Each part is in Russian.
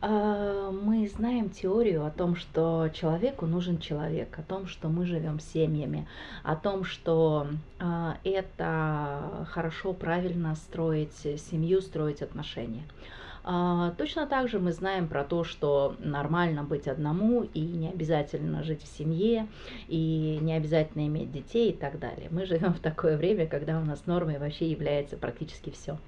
А, мы знаем теорию о том, что человеку нужен человек, о том, что мы живем семьями, о том, что а, это хорошо, правильно строить семью, строить отношения. А, точно так же мы знаем про то, что нормально быть одному и не обязательно жить в семье, и не обязательно иметь детей и так далее. Мы живем в такое время, когда у нас нормой вообще является практически все.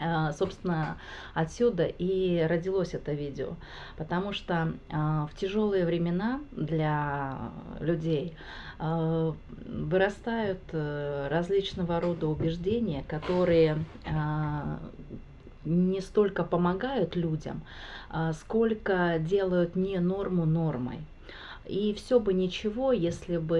А, собственно, отсюда и родилось это видео, потому что а, в тяжелые времена для людей а, вырастают э, различного рода убеждения, которые не столько помогают людям, сколько делают не норму нормой. И все бы ничего, если бы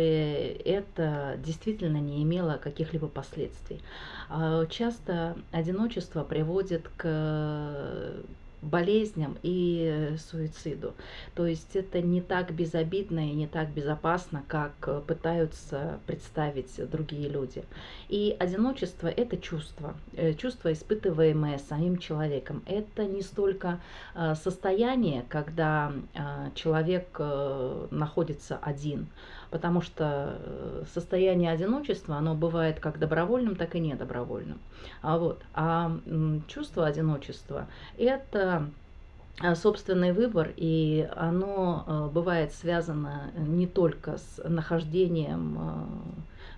это действительно не имело каких-либо последствий. А, часто одиночество приводит к болезням и суициду. То есть это не так безобидно и не так безопасно, как пытаются представить другие люди. И одиночество – это чувство, э, чувство, испытываемое самим человеком. Это не столько э, состояние, когда э, человек находится один, потому что состояние одиночества, оно бывает как добровольным, так и недобровольным. А, вот. а чувство одиночества – это Э, собственный выбор, и оно э, бывает связано не только с нахождением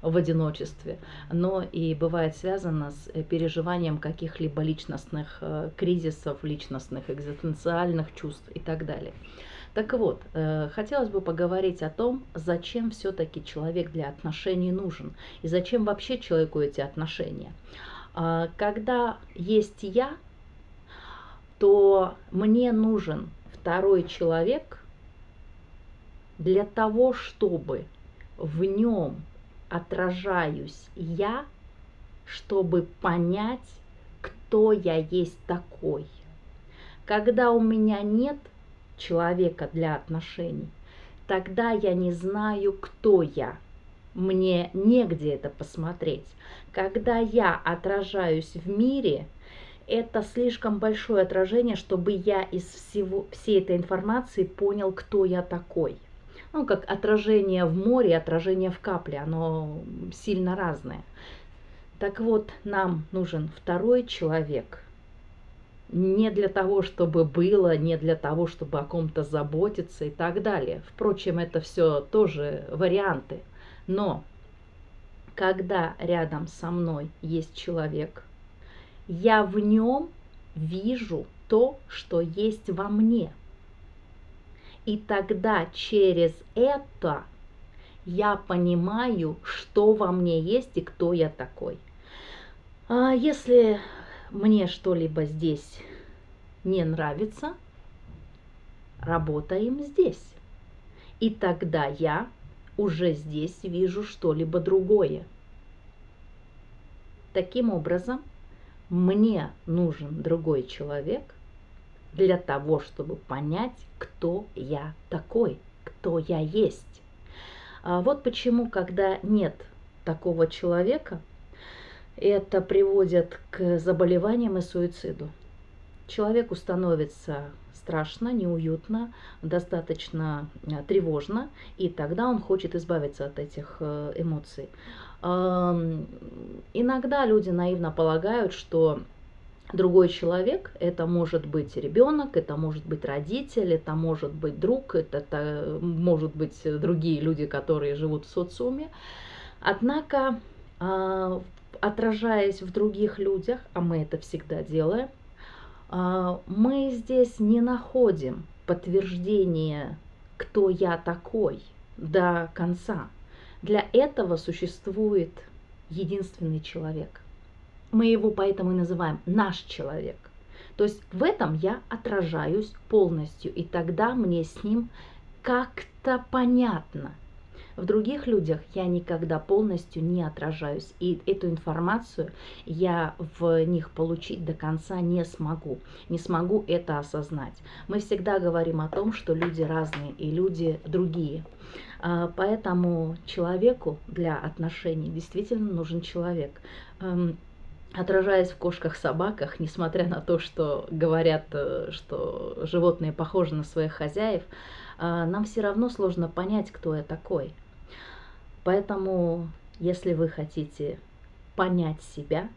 э, в одиночестве, но и бывает связано с переживанием каких-либо личностных кризисов, личностных экзистенциальных чувств и так далее. Так вот, хотелось бы поговорить о том, зачем все-таки человек для отношений нужен и зачем вообще человеку эти отношения. Когда есть я, то мне нужен второй человек для того, чтобы в нем отражаюсь я, чтобы понять, кто я есть такой. Когда у меня нет человека для отношений, тогда я не знаю, кто я. Мне негде это посмотреть. Когда я отражаюсь в мире – это слишком большое отражение, чтобы я из всего, всей этой информации понял, кто я такой. Ну, как отражение в море, отражение в капле, оно сильно разное. Так вот, нам нужен второй человек. Не для того, чтобы было, не для того, чтобы о ком-то заботиться и так далее. Впрочем, это все тоже варианты. Но когда рядом со мной есть человек – я в нем вижу то, что есть во мне. И тогда через это я понимаю, что во мне есть и кто я такой. А если мне что-либо здесь не нравится, работаем здесь. И тогда я уже здесь вижу что-либо другое. Таким образом, мне нужен другой человек для того, чтобы понять, кто я такой, кто я есть. А вот почему, когда нет такого человека, это приводит к заболеваниям и суициду. Человеку становится страшно, неуютно, достаточно э, тревожно, и тогда он хочет избавиться от этих э, эмоций. Иногда люди наивно полагают, что другой человек, это может быть ребенок, это может быть родитель, это может быть друг, это, это может быть другие люди, которые живут в социуме. Однако, а, отражаясь в других людях, а мы это всегда делаем, а, мы здесь не находим подтверждения, кто я такой до конца. Для этого существует единственный человек. Мы его поэтому и называем наш человек. То есть в этом я отражаюсь полностью, и тогда мне с ним как-то понятно. В других людях я никогда полностью не отражаюсь, и эту информацию я в них получить до конца не смогу, не смогу это осознать. Мы всегда говорим о том, что люди разные и люди другие. А, поэтому человеку для отношений действительно нужен человек. Эм, отражаясь в кошках-собаках, несмотря на то, что говорят, э, что животные похожи на своих хозяев, нам все равно сложно понять, кто я такой. Поэтому, если вы хотите понять себя,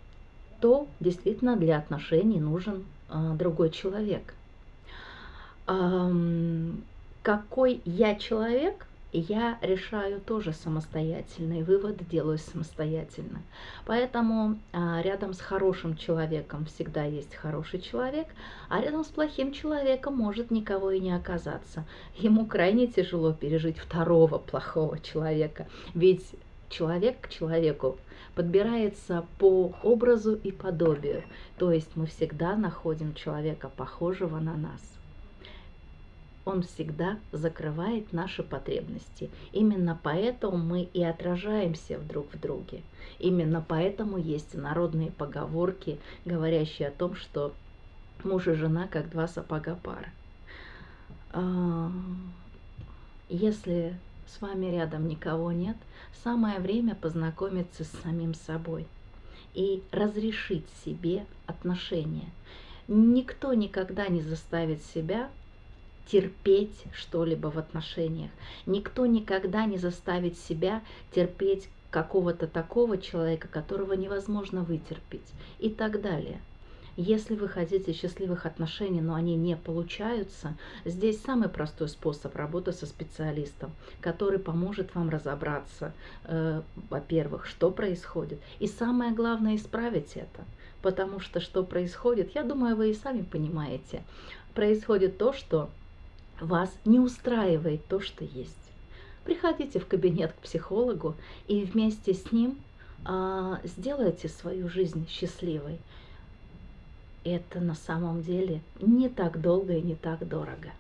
то действительно для отношений нужен а, другой человек. Какой я человек – я решаю тоже самостоятельно, и выводы делаю самостоятельно. Поэтому а, рядом с хорошим человеком всегда есть хороший человек, а рядом с плохим человеком может никого и не оказаться. Ему крайне тяжело пережить второго плохого человека, ведь человек к человеку подбирается по образу и подобию, то есть мы всегда находим человека похожего на нас он всегда закрывает наши потребности. Именно поэтому мы и отражаемся друг в друге. Именно поэтому есть народные поговорки, говорящие о том, что муж и жена как два сапога пара. А, если с вами рядом никого нет, самое время познакомиться с самим собой и разрешить себе отношения. Никто никогда не заставит себя терпеть что-либо в отношениях. Никто никогда не заставит себя терпеть какого-то такого человека, которого невозможно вытерпеть и так далее. Если вы хотите счастливых отношений, но они не получаются, здесь самый простой способ работы со специалистом, который поможет вам разобраться, э, во-первых, что происходит, и самое главное исправить это. Потому что что происходит, я думаю, вы и сами понимаете. Происходит то, что вас не устраивает то, что есть. Приходите в кабинет к психологу и вместе с ним а, сделайте свою жизнь счастливой. Это на самом деле не так долго и не так дорого.